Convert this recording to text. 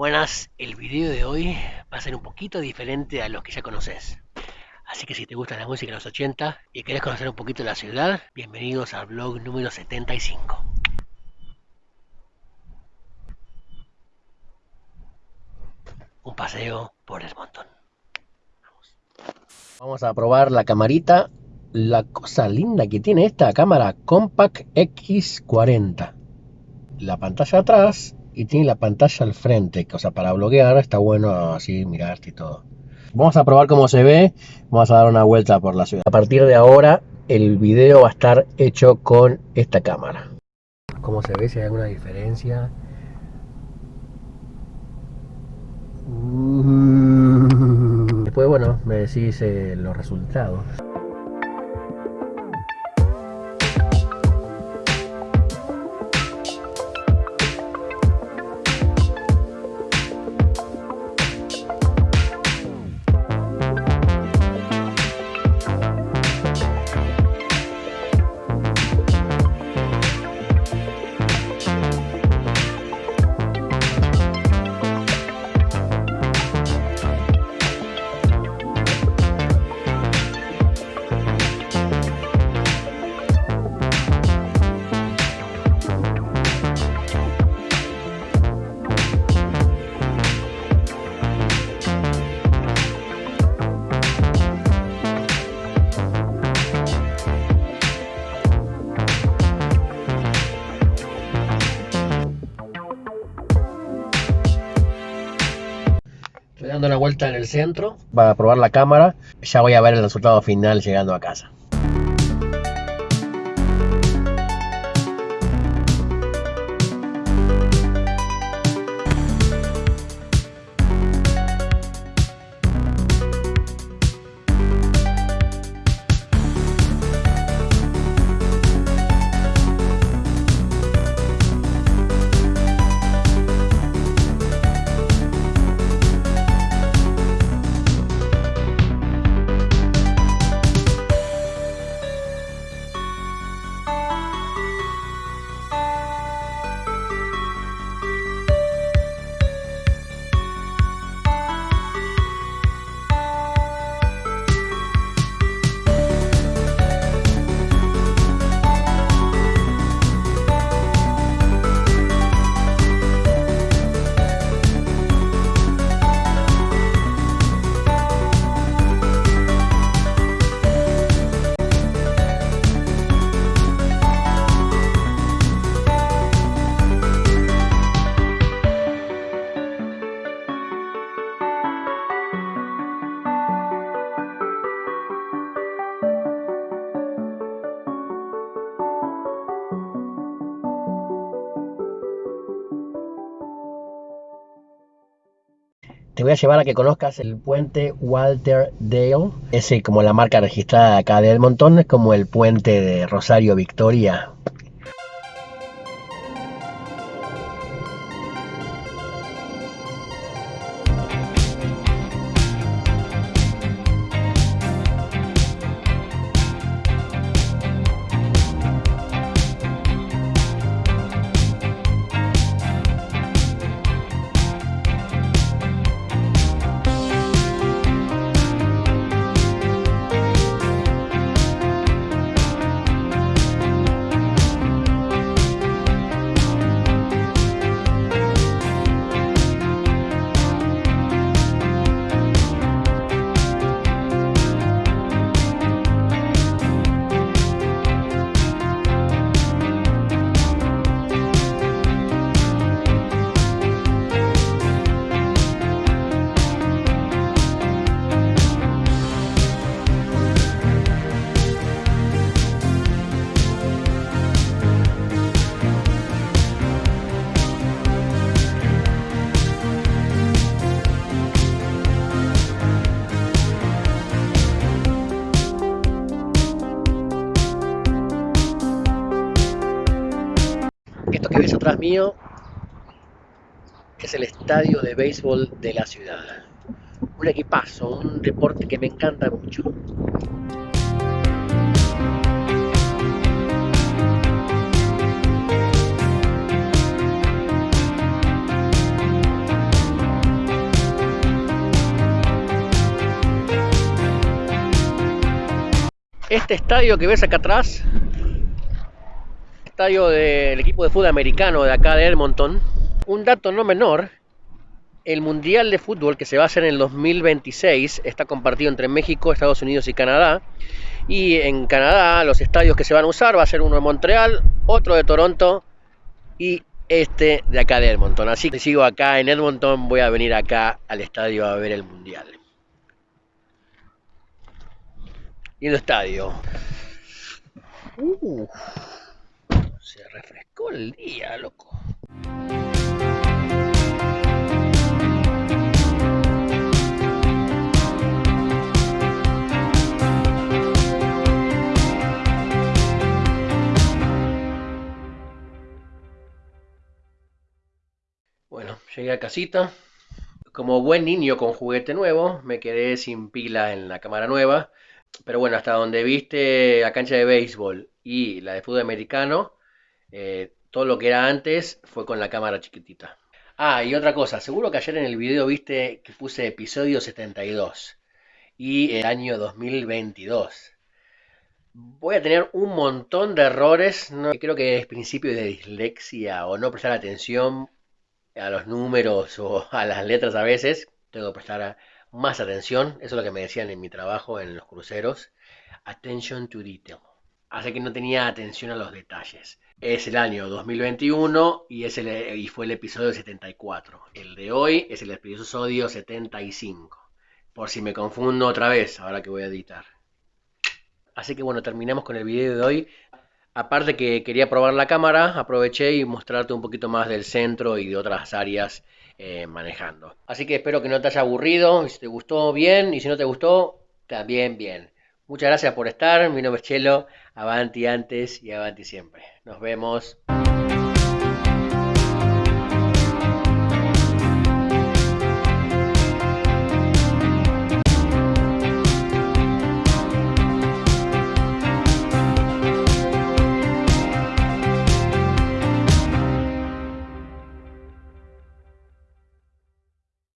Buenas, el video de hoy va a ser un poquito diferente a los que ya conoces. Así que si te gusta la música de los 80 y querés conocer un poquito la ciudad, bienvenidos al blog número 75. Un paseo por el montón. Vamos. Vamos a probar la camarita. La cosa linda que tiene esta cámara Compact X40. La pantalla atrás y tiene la pantalla al frente, o sea, para bloguear está bueno así mirarte y todo. Vamos a probar cómo se ve, vamos a dar una vuelta por la ciudad. A partir de ahora el video va a estar hecho con esta cámara. ¿Cómo se ve? Si hay alguna diferencia. Después, bueno, me decís eh, los resultados. Vuelta en el centro para probar la cámara. Ya voy a ver el resultado final llegando a casa. Te voy a llevar a que conozcas el puente Walter Dale. Es como la marca registrada acá de Edmonton, es como el puente de Rosario Victoria. Esto que ves atrás mío es el estadio de béisbol de la ciudad. Un equipazo, un deporte que me encanta mucho. Este estadio que ves acá atrás estadio del equipo de fútbol americano de acá de Edmonton, un dato no menor, el Mundial de Fútbol que se va a hacer en el 2026 está compartido entre México, Estados Unidos y Canadá. Y en Canadá los estadios que se van a usar va a ser uno de Montreal, otro de Toronto y este de acá de Edmonton. Así que sigo acá en Edmonton, voy a venir acá al estadio a ver el Mundial. el estadio. Se refrescó el día, loco. Bueno, llegué a casita. Como buen niño con juguete nuevo, me quedé sin pila en la cámara nueva. Pero bueno, hasta donde viste la cancha de béisbol y la de fútbol americano, eh, todo lo que era antes fue con la cámara chiquitita. Ah, y otra cosa, seguro que ayer en el video viste que puse episodio 72 y el año 2022. Voy a tener un montón de errores, creo que es principio de dislexia o no prestar atención a los números o a las letras a veces. Tengo que prestar más atención, eso es lo que me decían en mi trabajo en los cruceros. Attention to detail. Así que no tenía atención a los detalles. Es el año 2021 y, fue el episodio 74. El de hoy es el episodio 75. Por si me confundo otra vez, ahora que voy a editar. Así que bueno, terminamos con el video de hoy. Aparte que quería probar la cámara, aproveché y mostrarte un poquito más del centro y de otras áreas eh, manejando. Así que espero que no te haya aburrido, si te gustó bien y si no te gustó, también bien. Muchas gracias por estar, mi nombre es Chelo, avanti antes y avanti siempre. Nos vemos.